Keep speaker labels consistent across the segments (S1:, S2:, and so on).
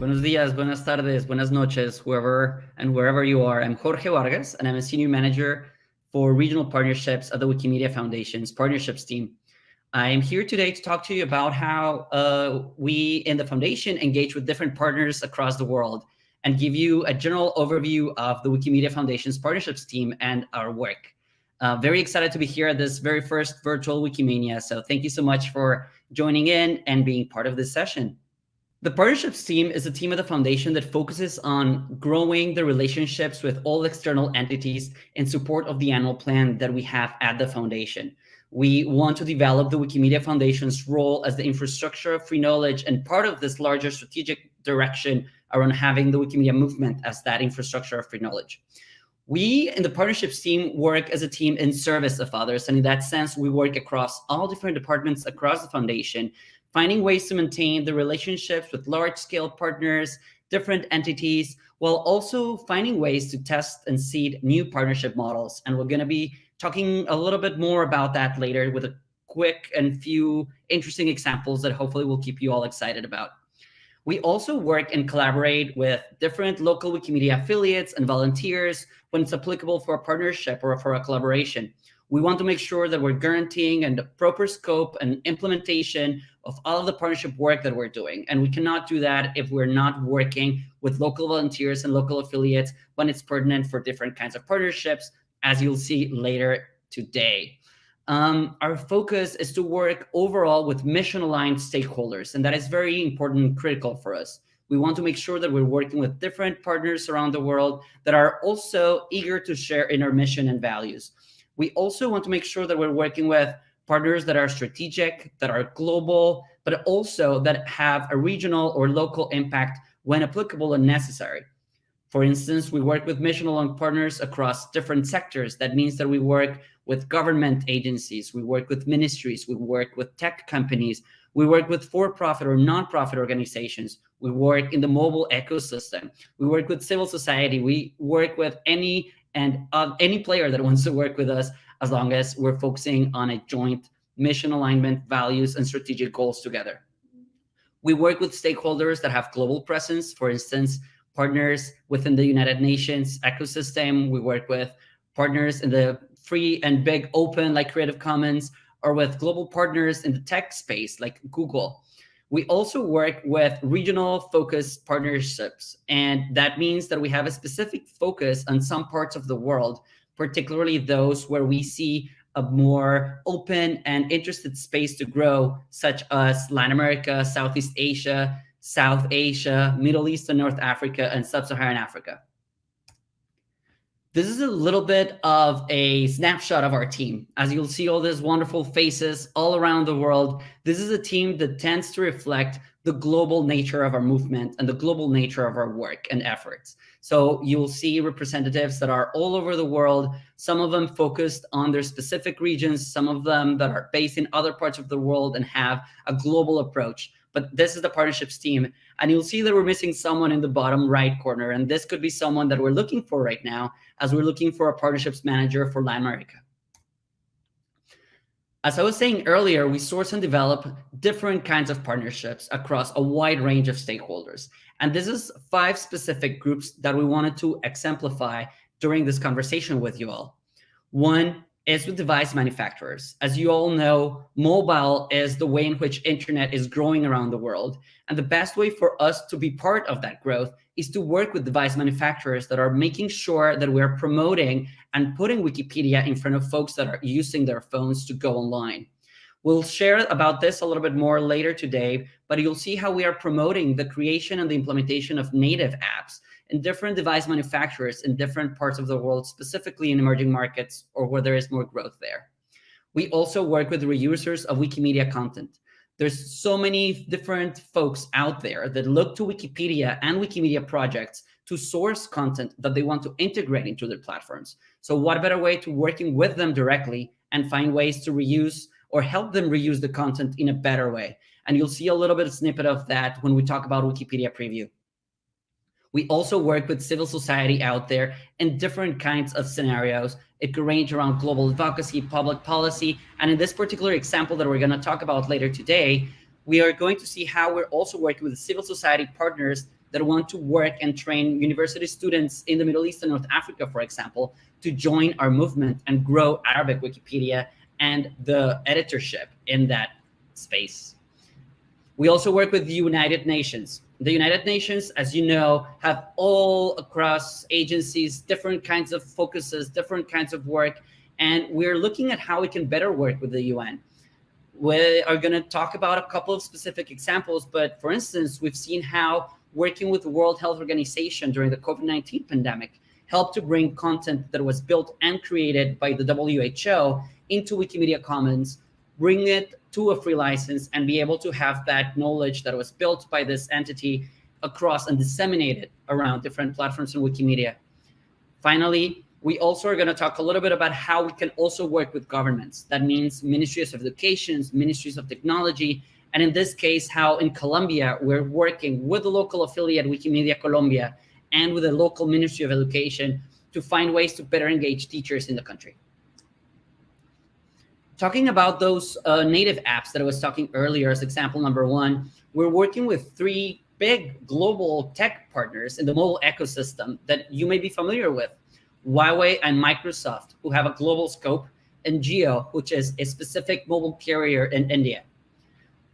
S1: Buenos días, buenas tardes, buenas noches, whoever and wherever you are. I'm Jorge Vargas, and I'm a senior manager for regional partnerships at the Wikimedia Foundation's partnerships team. I am here today to talk to you about how uh, we in the foundation engage with different partners across the world and give you a general overview of the Wikimedia Foundation's partnerships team and our work. Uh, very excited to be here at this very first virtual Wikimania. So thank you so much for joining in and being part of this session. The partnerships team is a team at the foundation that focuses on growing the relationships with all external entities in support of the annual plan that we have at the foundation. We want to develop the Wikimedia Foundation's role as the infrastructure of free knowledge and part of this larger strategic direction around having the Wikimedia movement as that infrastructure of free knowledge. We in the partnerships team work as a team in service of others. And in that sense, we work across all different departments across the foundation finding ways to maintain the relationships with large scale partners, different entities, while also finding ways to test and seed new partnership models. And we're going to be talking a little bit more about that later with a quick and few interesting examples that hopefully will keep you all excited about. We also work and collaborate with different local Wikimedia affiliates and volunteers when it's applicable for a partnership or for a collaboration. We want to make sure that we're guaranteeing and the proper scope and implementation of all of the partnership work that we're doing. And we cannot do that if we're not working with local volunteers and local affiliates when it's pertinent for different kinds of partnerships, as you'll see later today. Um, our focus is to work overall with mission-aligned stakeholders, and that is very important and critical for us. We want to make sure that we're working with different partners around the world that are also eager to share in our mission and values. We also want to make sure that we're working with partners that are strategic, that are global, but also that have a regional or local impact when applicable and necessary. For instance, we work with mission-aligned partners across different sectors. That means that we work with government agencies, we work with ministries, we work with tech companies, we work with for-profit or non-profit organizations, we work in the mobile ecosystem, we work with civil society, we work with any and uh, any player that wants to work with us as long as we're focusing on a joint mission alignment, values, and strategic goals together. We work with stakeholders that have global presence, for instance, partners within the United Nations ecosystem. We work with partners in the free and big open like Creative Commons, or with global partners in the tech space like Google. We also work with regional focused partnerships. And that means that we have a specific focus on some parts of the world, particularly those where we see a more open and interested space to grow, such as Latin America, Southeast Asia, South Asia, Middle East and North Africa, and Sub-Saharan Africa. This is a little bit of a snapshot of our team. As you'll see all these wonderful faces all around the world, this is a team that tends to reflect the global nature of our movement and the global nature of our work and efforts. So you'll see representatives that are all over the world, some of them focused on their specific regions, some of them that are based in other parts of the world and have a global approach but this is the partnerships team. And you'll see that we're missing someone in the bottom right corner. And this could be someone that we're looking for right now as we're looking for a partnerships manager for Latin America. As I was saying earlier, we source and develop different kinds of partnerships across a wide range of stakeholders. And this is five specific groups that we wanted to exemplify during this conversation with you all. One is with device manufacturers. As you all know, mobile is the way in which internet is growing around the world. And the best way for us to be part of that growth is to work with device manufacturers that are making sure that we're promoting and putting Wikipedia in front of folks that are using their phones to go online. We'll share about this a little bit more later today, but you'll see how we are promoting the creation and the implementation of native apps in different device manufacturers in different parts of the world, specifically in emerging markets or where there is more growth there. We also work with reusers of Wikimedia content. There's so many different folks out there that look to Wikipedia and Wikimedia projects to source content that they want to integrate into their platforms. So what better way to working with them directly and find ways to reuse or help them reuse the content in a better way. And you'll see a little bit of snippet of that when we talk about Wikipedia preview. We also work with civil society out there in different kinds of scenarios. It could range around global advocacy, public policy, and in this particular example that we're going to talk about later today, we are going to see how we're also working with civil society partners that want to work and train university students in the Middle East and North Africa, for example, to join our movement and grow Arabic Wikipedia and the editorship in that space. We also work with the United Nations. The United Nations, as you know, have all across agencies, different kinds of focuses, different kinds of work, and we're looking at how we can better work with the UN. We are going to talk about a couple of specific examples, but for instance, we've seen how working with the World Health Organization during the COVID-19 pandemic helped to bring content that was built and created by the WHO into Wikimedia Commons, bring it to a free license and be able to have that knowledge that was built by this entity across and disseminated around different platforms in Wikimedia. Finally, we also are going to talk a little bit about how we can also work with governments. That means ministries of education, ministries of technology, and in this case, how in Colombia, we're working with the local affiliate Wikimedia Colombia and with the local Ministry of Education to find ways to better engage teachers in the country. Talking about those uh, native apps that I was talking earlier as example number one, we're working with three big global tech partners in the mobile ecosystem that you may be familiar with. Huawei and Microsoft, who have a global scope, and Jio, which is a specific mobile carrier in India.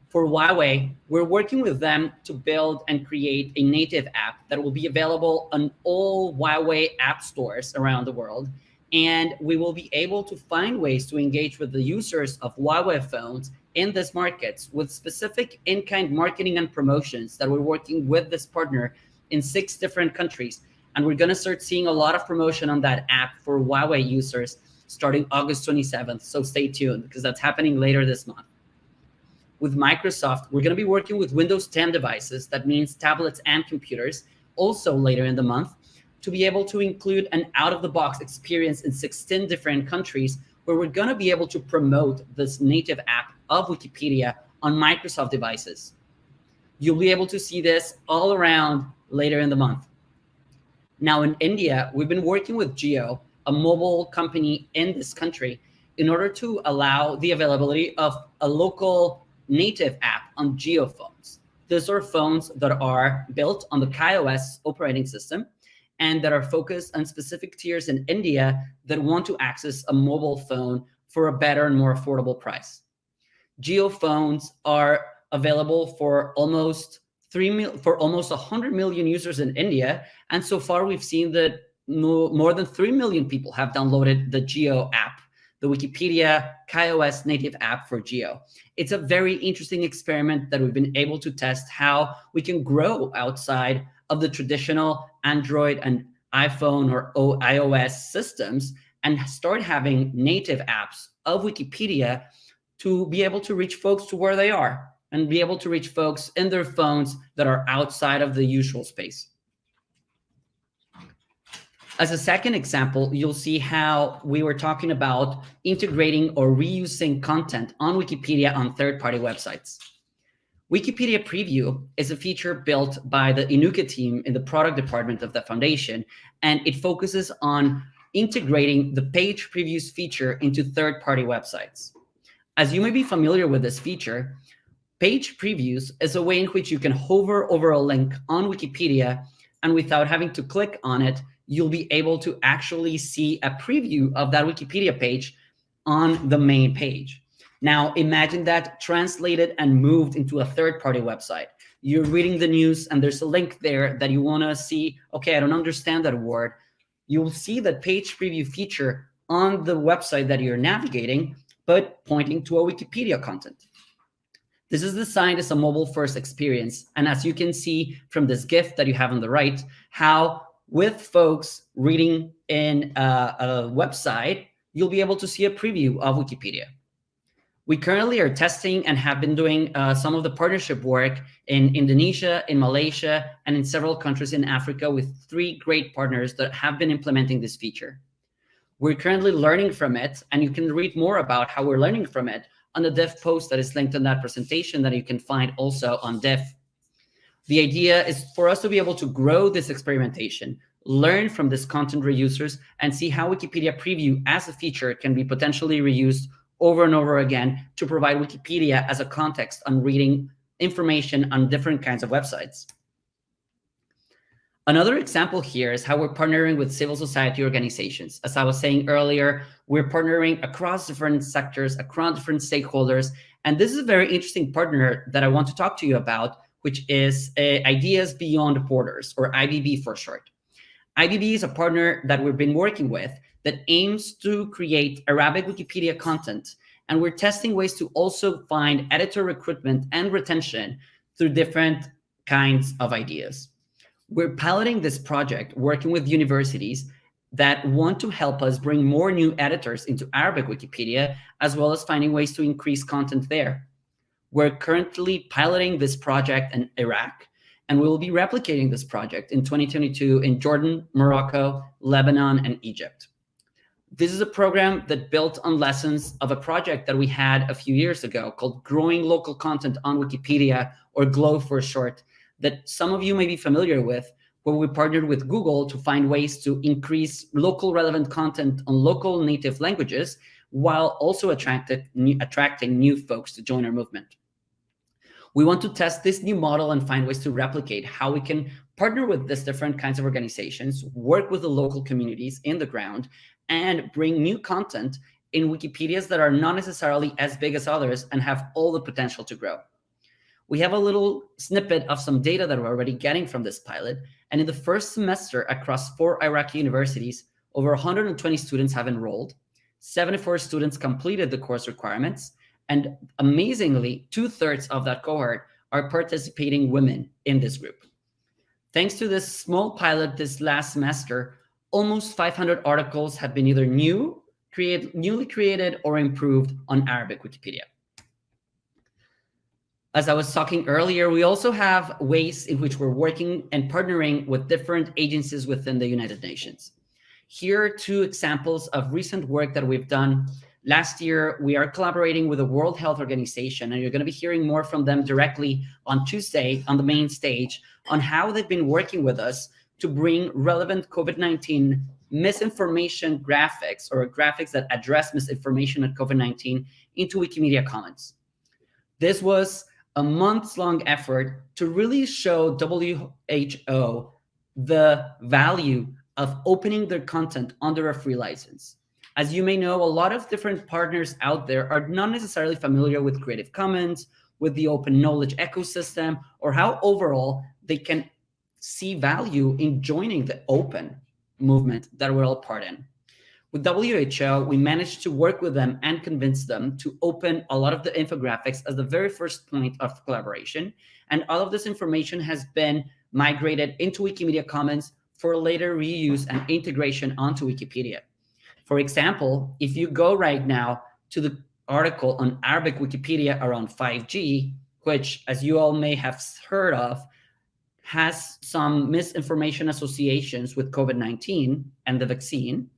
S1: For Huawei, we're working with them to build and create a native app that will be available on all Huawei app stores around the world. And we will be able to find ways to engage with the users of Huawei phones in these markets with specific in-kind marketing and promotions that we're working with this partner in six different countries and we're going to start seeing a lot of promotion on that app for Huawei users starting August 27th. So stay tuned because that's happening later this month. With Microsoft, we're going to be working with Windows 10 devices. That means tablets and computers also later in the month to be able to include an out-of-the-box experience in 16 different countries where we're going to be able to promote this native app of Wikipedia on Microsoft devices. You'll be able to see this all around later in the month. Now in India, we've been working with Jio, a mobile company in this country, in order to allow the availability of a local native app on Jio phones. These are phones that are built on the KaiOS operating system and that are focused on specific tiers in India that want to access a mobile phone for a better and more affordable price. Jio phones are available for almost three mil for almost 100 million users in India. And so far, we've seen that more than 3 million people have downloaded the Jio app, the Wikipedia KaiOS native app for Jio. It's a very interesting experiment that we've been able to test how we can grow outside of the traditional Android and iPhone or iOS systems and start having native apps of Wikipedia to be able to reach folks to where they are and be able to reach folks in their phones that are outside of the usual space. As a second example, you'll see how we were talking about integrating or reusing content on Wikipedia on third-party websites. Wikipedia Preview is a feature built by the Inuka team in the product department of the foundation, and it focuses on integrating the page previews feature into third-party websites. As you may be familiar with this feature, Page previews is a way in which you can hover over a link on Wikipedia and without having to click on it, you'll be able to actually see a preview of that Wikipedia page on the main page. Now imagine that translated and moved into a third-party website. You're reading the news and there's a link there that you wanna see, okay, I don't understand that word. You'll see that page preview feature on the website that you're navigating, but pointing to a Wikipedia content. This is designed as a mobile first experience. And as you can see from this GIF that you have on the right, how with folks reading in a, a website, you'll be able to see a preview of Wikipedia. We currently are testing and have been doing uh, some of the partnership work in Indonesia, in Malaysia, and in several countries in Africa with three great partners that have been implementing this feature. We're currently learning from it, and you can read more about how we're learning from it on the Diff post that is linked in that presentation that you can find also on Diff. The idea is for us to be able to grow this experimentation, learn from this content reusers, and see how Wikipedia Preview as a feature can be potentially reused over and over again to provide Wikipedia as a context on reading information on different kinds of websites. Another example here is how we're partnering with civil society organizations. As I was saying earlier, we're partnering across different sectors, across different stakeholders. And this is a very interesting partner that I want to talk to you about, which is uh, Ideas Beyond Borders, or IBB for short. IBB is a partner that we've been working with that aims to create Arabic Wikipedia content. And we're testing ways to also find editor recruitment and retention through different kinds of ideas. We're piloting this project working with universities that want to help us bring more new editors into Arabic Wikipedia, as well as finding ways to increase content there. We're currently piloting this project in Iraq, and we will be replicating this project in 2022 in Jordan, Morocco, Lebanon, and Egypt. This is a program that built on lessons of a project that we had a few years ago called Growing Local Content on Wikipedia, or GLOW for short, that some of you may be familiar with, where we partnered with Google to find ways to increase local relevant content on local native languages while also new, attracting new folks to join our movement. We want to test this new model and find ways to replicate how we can partner with these different kinds of organizations, work with the local communities in the ground, and bring new content in Wikipedias that are not necessarily as big as others and have all the potential to grow we have a little snippet of some data that we're already getting from this pilot. And in the first semester across four Iraqi universities, over 120 students have enrolled, 74 students completed the course requirements, and amazingly, two thirds of that cohort are participating women in this group. Thanks to this small pilot this last semester, almost 500 articles have been either new, create, newly created or improved on Arabic Wikipedia as I was talking earlier, we also have ways in which we're working and partnering with different agencies within the United Nations. Here are two examples of recent work that we've done. Last year, we are collaborating with the World Health Organization, and you're going to be hearing more from them directly on Tuesday on the main stage on how they've been working with us to bring relevant COVID-19 misinformation graphics or graphics that address misinformation at COVID-19 into Wikimedia Commons. This was a months long effort to really show WHO the value of opening their content under a free license. As you may know, a lot of different partners out there are not necessarily familiar with Creative Commons, with the open knowledge ecosystem, or how overall they can see value in joining the open movement that we're all part in. With WHO, we managed to work with them and convince them to open a lot of the infographics as the very first point of collaboration. And all of this information has been migrated into Wikimedia Commons for later reuse and integration onto Wikipedia. For example, if you go right now to the article on Arabic Wikipedia around 5G, which, as you all may have heard of, has some misinformation associations with COVID-19 and the vaccine,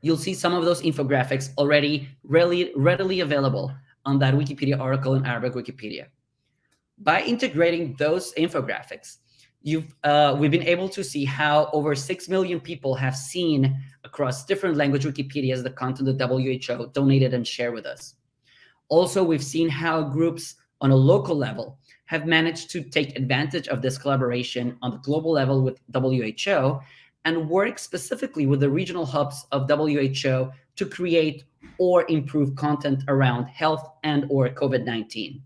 S1: you'll see some of those infographics already readily, readily available on that Wikipedia article in Arabic Wikipedia. By integrating those infographics, you've uh, we've been able to see how over 6 million people have seen across different language Wikipedias the content that WHO donated and shared with us. Also, we've seen how groups on a local level have managed to take advantage of this collaboration on the global level with WHO and work specifically with the regional hubs of WHO to create or improve content around health and or COVID-19.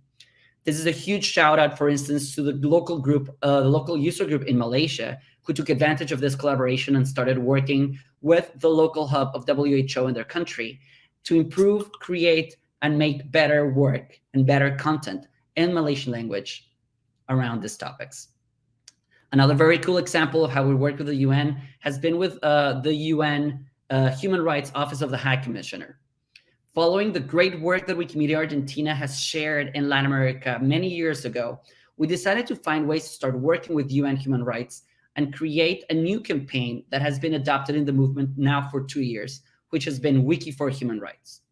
S1: This is a huge shout out, for instance, to the local group, uh, the local user group in Malaysia, who took advantage of this collaboration and started working with the local hub of WHO in their country to improve, create, and make better work and better content in Malaysian language around these topics. Another very cool example of how we work with the UN has been with uh, the UN uh, Human Rights Office of the High Commissioner. Following the great work that Wikimedia Argentina has shared in Latin America many years ago, we decided to find ways to start working with UN human rights and create a new campaign that has been adopted in the movement now for two years, which has been Wiki for Human Rights.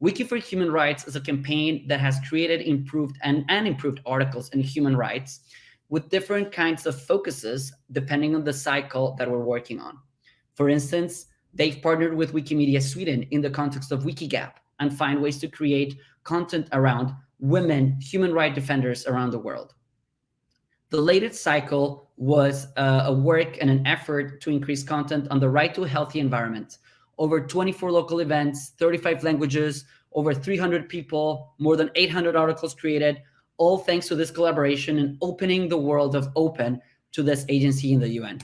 S1: Wiki for Human Rights is a campaign that has created improved and, and improved articles in human rights with different kinds of focuses depending on the cycle that we're working on. For instance, they've partnered with Wikimedia Sweden in the context of Wikigap and find ways to create content around women human rights defenders around the world. The latest cycle was uh, a work and an effort to increase content on the right to a healthy environment. Over 24 local events, 35 languages, over 300 people, more than 800 articles created, all thanks to this collaboration and opening the world of open to this agency in the UN.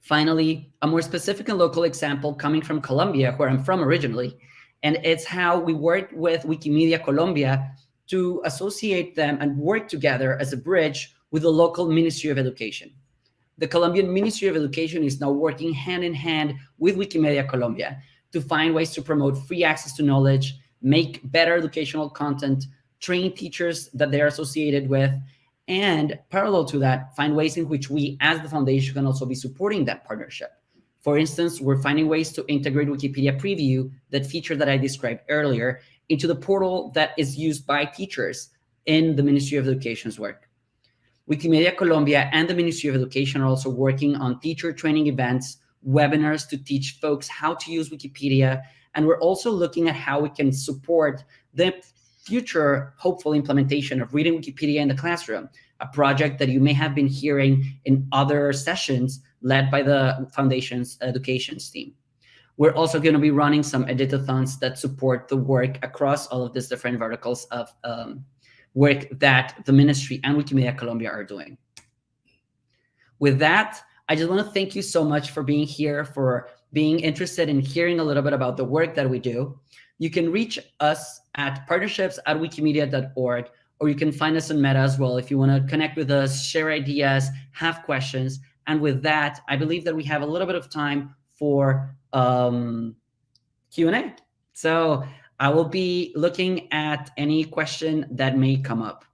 S1: Finally, a more specific and local example coming from Colombia, where I'm from originally, and it's how we worked with Wikimedia Colombia to associate them and work together as a bridge with the local Ministry of Education. The Colombian Ministry of Education is now working hand in hand with Wikimedia Colombia to find ways to promote free access to knowledge, make better educational content, train teachers that they're associated with, and parallel to that, find ways in which we as the foundation can also be supporting that partnership. For instance, we're finding ways to integrate Wikipedia Preview, that feature that I described earlier, into the portal that is used by teachers in the Ministry of Education's work. Wikimedia Colombia and the Ministry of Education are also working on teacher training events, webinars to teach folks how to use Wikipedia. And we're also looking at how we can support the future hopeful implementation of reading Wikipedia in the classroom, a project that you may have been hearing in other sessions led by the Foundation's educations team. We're also going to be running some editathons that support the work across all of these different verticals of um, work that the ministry and Wikimedia Colombia are doing. With that, I just want to thank you so much for being here, for being interested in hearing a little bit about the work that we do. You can reach us at partnerships at wikimedia.org, or you can find us on Meta as well if you want to connect with us, share ideas, have questions. And with that, I believe that we have a little bit of time for um, Q&A. So I will be looking at any question that may come up.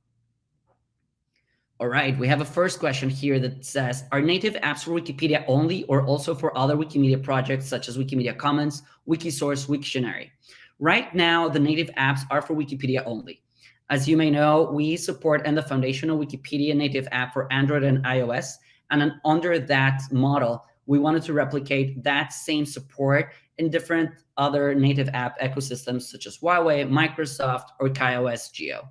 S1: All right, we have a first question here that says, are native apps for Wikipedia only or also for other Wikimedia projects such as Wikimedia Commons, Wikisource, Wiktionary? Right now, the native apps are for Wikipedia only. As you may know, we support and the foundational Wikipedia native app for Android and iOS. And under that model, we wanted to replicate that same support in different other native app ecosystems such as Huawei, Microsoft, or KaiOS Jio.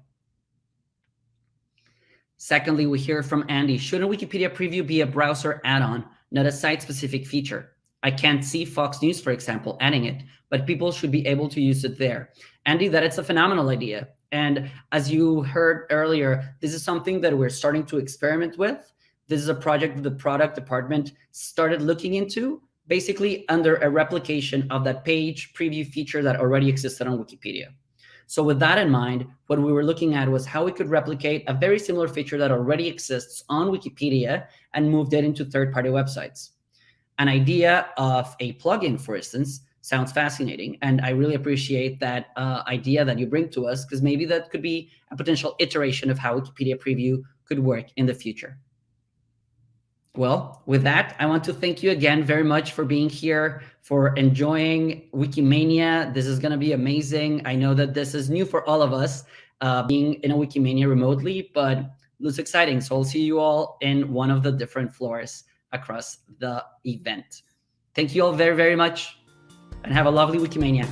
S1: Secondly, we hear from Andy, shouldn't Wikipedia Preview be a browser add-on, not a site-specific feature? I can't see Fox News, for example, adding it, but people should be able to use it there. Andy, that it's a phenomenal idea. And as you heard earlier, this is something that we're starting to experiment with. This is a project that the product department started looking into, basically under a replication of that page preview feature that already existed on Wikipedia. So with that in mind, what we were looking at was how we could replicate a very similar feature that already exists on Wikipedia and move it into third-party websites. An idea of a plugin, for instance, sounds fascinating. And I really appreciate that uh, idea that you bring to us, because maybe that could be a potential iteration of how Wikipedia Preview could work in the future. Well, with that, I want to thank you again very much for being here, for enjoying Wikimania. This is going to be amazing. I know that this is new for all of us, uh, being in a Wikimania remotely, but looks exciting. So I'll see you all in one of the different floors across the event. Thank you all very, very much and have a lovely Wikimania.